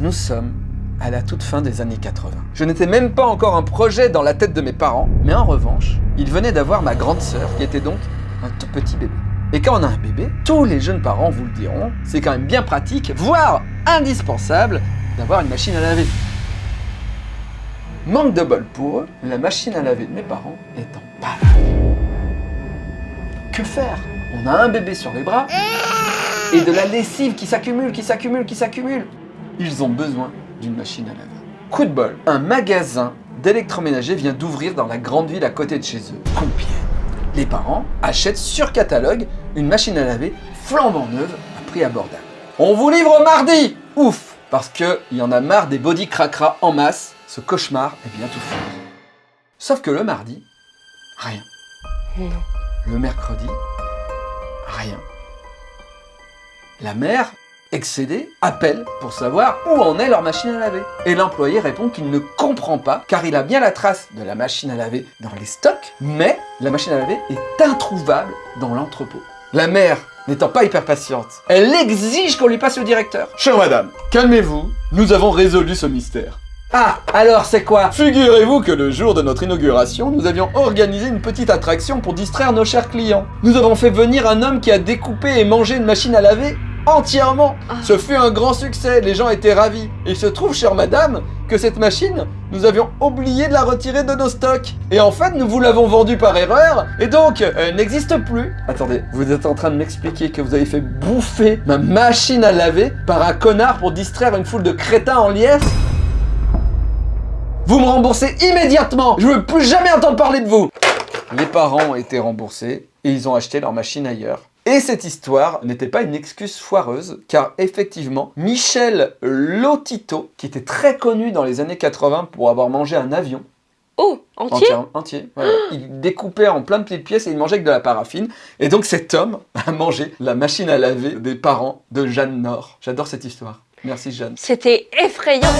Nous sommes à la toute fin des années 80. Je n'étais même pas encore un projet dans la tête de mes parents, mais en revanche, ils venaient d'avoir ma grande sœur, qui était donc un tout petit bébé. Et quand on a un bébé, tous les jeunes parents vous le diront, c'est quand même bien pratique, voire indispensable, d'avoir une machine à laver. Manque de bol pour eux, la machine à laver de mes parents est en panne. Que faire? On a un bébé sur les bras et de la lessive qui s'accumule, qui s'accumule, qui s'accumule. Ils ont besoin d'une machine à laver. Coup de bol, un magasin d'électroménager vient d'ouvrir dans la grande ville à côté de chez eux, Compiègne. Les parents achètent sur catalogue une machine à laver flambant neuve à prix abordable. On vous livre mardi Ouf Parce qu'il y en a marre des body cracra en masse, ce cauchemar est bientôt fini. Sauf que le mardi, rien. Le mercredi, rien. La mère, excédée, appelle pour savoir où en est leur machine à laver. Et l'employé répond qu'il ne comprend pas car il a bien la trace de la machine à laver dans les stocks, mais la machine à laver est introuvable dans l'entrepôt. La mère, n'étant pas hyper patiente, elle exige qu'on lui passe au directeur. Chère madame, calmez-vous, nous avons résolu ce mystère. Ah, alors c'est quoi? Figurez-vous que le jour de notre inauguration, nous avions organisé une petite attraction pour distraire nos chers clients. Nous avons fait venir un homme qui a découpé et mangé une machine à laver entièrement. Ce fut un grand succès, les gens étaient ravis. Il se trouve, chère madame, que cette machine, nous avions oublié de la retirer de nos stocks. Et en fait, nous vous l'avons vendue par erreur, et donc, elle n'existe plus. Attendez, vous êtes en train de m'expliquer que vous avez fait bouffer ma machine à laver par un connard pour distraire une foule de crétins en liesse? Vous me remboursez immédiatement Je veux plus jamais entendre parler de vous Les parents ont été remboursés, et ils ont acheté leur machine ailleurs. Et cette histoire n'était pas une excuse foireuse, car effectivement, Michel Lotito, qui était très connu dans les années 80 pour avoir mangé un avion, Oh, entier? Entier, entier voilà. il découpait en plein de petites pièces et il mangeait avec de la paraffine. Et donc cet homme a mangé la machine à laver des parents de Jeanne Nord. J'adore cette histoire. Merci Jeanne. C'était effrayant.